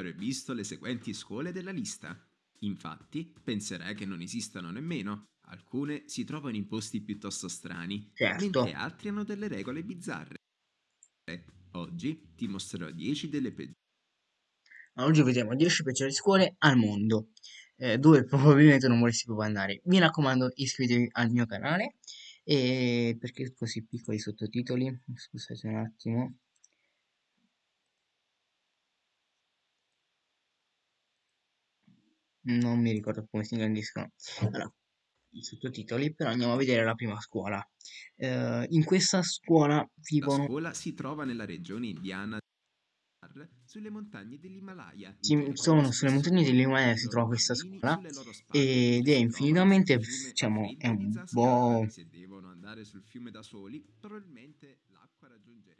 aver visto le seguenti scuole della lista. Infatti, penserai che non esistano nemmeno. Alcune si trovano in posti piuttosto strani, Certo. mentre altri hanno delle regole bizzarre. Oggi ti mostrerò 10 delle peggiori Oggi vedremo 10 peggiori scuole al mondo, eh, dove probabilmente non vorresti proprio andare. Mi raccomando, iscrivetevi al mio canale, e perché così piccoli sottotitoli? Scusate un attimo. Non mi ricordo come si ingrandiscono. Allora, i sottotitoli, però andiamo a vedere la prima scuola. Eh, in questa scuola La vivono... scuola si trova nella regione indiana sulle montagne dell'Himalaya. Sì, sono sulle montagne dell'Himalaya si trova questa scuola ed è infinitamente, diciamo, è un po'... Se devono andare sul fiume da soli, probabilmente l'acqua raggiungerebbe la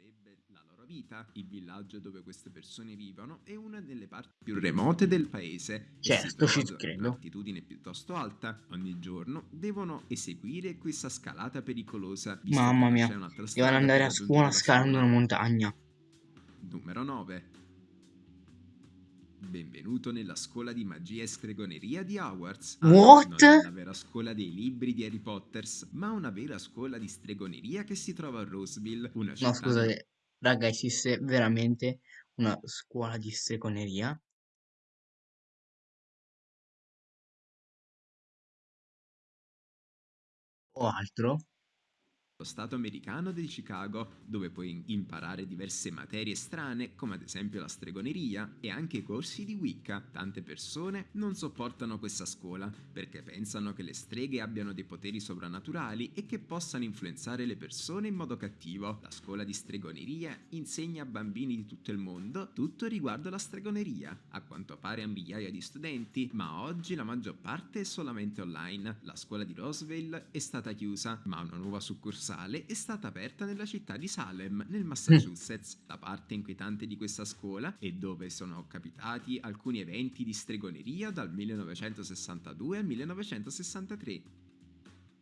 loro vita. Il villaggio dove queste persone vivono è una delle parti più remote del paese. Certo, ci credo. un'altitudine piuttosto alta. Ogni giorno devono eseguire questa scalata pericolosa. Mamma mia, devono andare a scuola scalando una montagna. Numero 9. Benvenuto nella scuola di magia e stregoneria di Hogwarts. Ah, What? Non è una vera scuola dei libri di Harry Potter, ma una vera scuola di stregoneria che si trova a Roseville, una città No, scusate, raga, esiste veramente una scuola di stregoneria? O altro? Lo Stato americano di Chicago, dove puoi imparare diverse materie strane, come ad esempio la stregoneria e anche corsi di Wicca. Tante persone non sopportano questa scuola perché pensano che le streghe abbiano dei poteri sovrannaturali e che possano influenzare le persone in modo cattivo. La scuola di stregoneria insegna a bambini di tutto il mondo tutto riguardo la stregoneria, a quanto pare a migliaia di studenti, ma oggi la maggior parte è solamente online. La scuola di Roseville è stata chiusa, ma una nuova succursale è stata aperta nella città di Salem, nel Massachusetts. La parte inquietante di questa scuola è dove sono capitati alcuni eventi di stregoneria dal 1962 al 1963.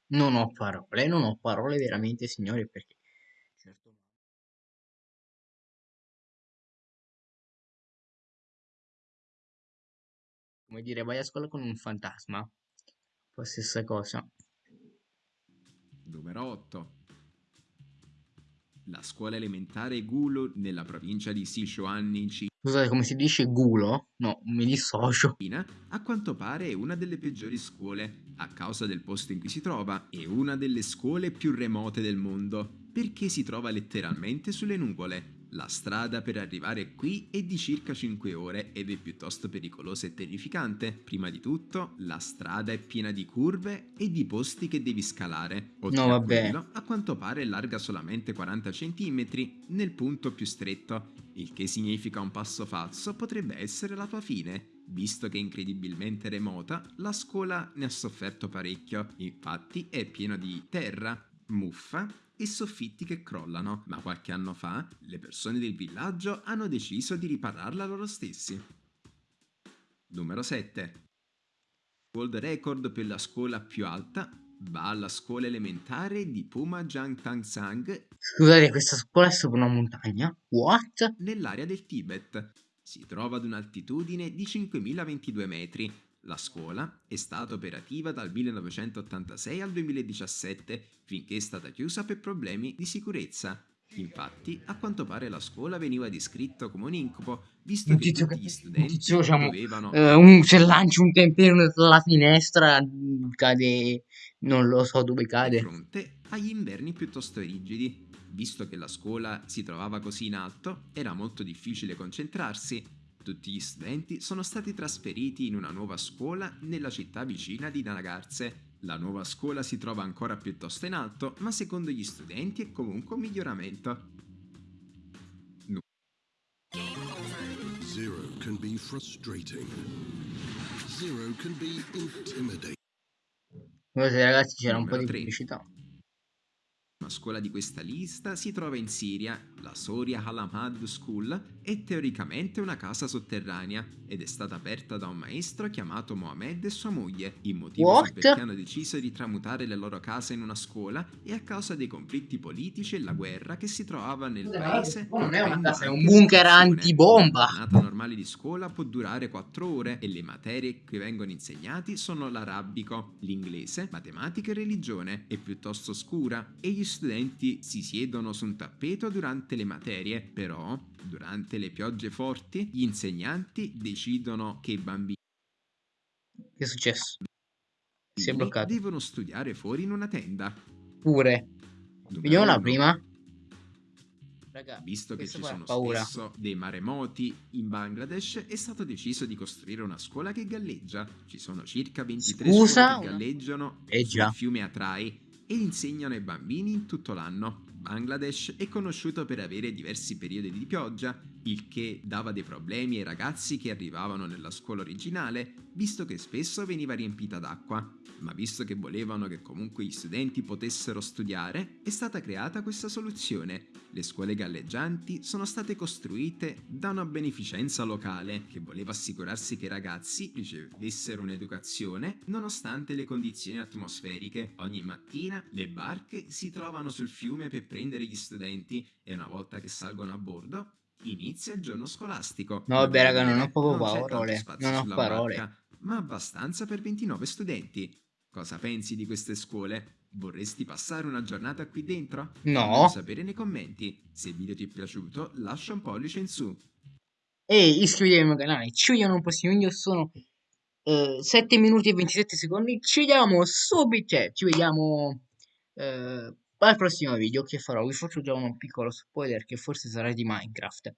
Non ho parole, non ho parole veramente, signori, perché... Certo. Come dire, vai a scuola con un fantasma. Poi stessa cosa. Numero 8. La scuola elementare Gulu nella provincia di Sichuan in Scusate, come si dice gulo? No, mi dissocio. Cina, a quanto pare è una delle peggiori scuole, a causa del posto in cui si trova, è una delle scuole più remote del mondo, perché si trova letteralmente sulle nuvole. La strada per arrivare qui è di circa 5 ore ed è piuttosto pericolosa e terrificante. Prima di tutto, la strada è piena di curve e di posti che devi scalare. Oltre No, a vabbè. quello, a quanto pare è larga solamente 40 cm nel punto più stretto, il che significa un passo falso potrebbe essere la tua fine. Visto che è incredibilmente remota, la scuola ne ha sofferto parecchio, infatti è pieno di terra, muffa e soffitti che crollano, ma qualche anno fa le persone del villaggio hanno deciso di ripararla loro stessi. Numero 7. World record per la scuola più alta va alla scuola elementare di Puma Jang Tang Sang Scusate, questa scuola è sopra una montagna? What? nell'area del Tibet. Si trova ad un'altitudine di 5022 metri. La scuola è stata operativa dal 1986 al 2017, finché è stata chiusa per problemi di sicurezza. Infatti, a quanto pare la scuola veniva descritto come un incubo, visto Un che tutti gli studenti tizio, diciamo, dovevano Eh, un- se lanci un temperino dalla finestra, cade... Non lo so dove di cade. fronte agli inverni piuttosto rigidi. Visto che la scuola si trovava così in alto, era molto difficile concentrarsi. Tutti gli studenti sono stati trasferiti in una nuova scuola nella città vicina di Nagarse. La nuova scuola si trova ancora piuttosto in alto, ma secondo gli studenti è comunque un miglioramento. Zero can be frustrating. Zero can be intimidating. Scusate ragazzi, c'era un po' di pubblicità. Una scuola di questa lista si trova in Siria, la Soria Halamad School, è teoricamente una casa sotterranea ed è stata aperta da un maestro chiamato Mohammed e sua moglie. Il motivo What? perché hanno deciso di tramutare le loro case in una scuola è a causa dei conflitti politici e la guerra che si trovava nel Scusa, paese. non è una casa, è un bunker antibomba. Una giornata normale di scuola può durare 4 ore e le materie che vengono insegnati sono l'arabico, l'inglese, matematica e religione. È piuttosto scura e gli studenti si siedono su un tappeto durante le materie, però durante le piogge forti gli insegnanti decidono che i bambini Che è successo? Si è bloccato. devono studiare fuori in una tenda. Pure. Numero Vediamo la prima. Raga, Visto che ci sono paura. spesso dei maremoti in Bangladesh, è stato deciso di costruire una scuola che galleggia. Ci sono circa 23 Scusa, scuole che galleggiano Eh già. sul fiume Atrai e insegnano ai bambini in tutto l'anno. Bangladesh è conosciuto per avere diversi periodi di pioggia, il che dava dei problemi ai ragazzi che arrivavano nella scuola originale, visto che spesso veniva riempita d'acqua. Ma visto che volevano che comunque gli studenti potessero studiare, è stata creata questa soluzione. Le scuole galleggianti sono state costruite da una beneficenza locale che voleva assicurarsi che i ragazzi ricevessero un'educazione nonostante le condizioni atmosferiche. Ogni mattina le barche si trovano sul fiume per prendere gli studenti e una volta che salgono a bordo inizia il giorno scolastico. No, vabbè, raga, non ho proprio non parole, non ho parole. barca, ma abbastanza per 29 studenti. Cosa pensi di queste scuole? Vorresti passare una giornata qui dentro? No. Fammelo sapere nei commenti. Se il video ti è piaciuto, lascia un pollice in su. E iscrivetevi al mio canale. Ci vediamo al prossimo video. Sono eh, 7 minuti e 27 secondi. Ci vediamo subito. Cioè, ci vediamo eh, al prossimo video che farò. Vi faccio già un piccolo spoiler che forse sarà di Minecraft.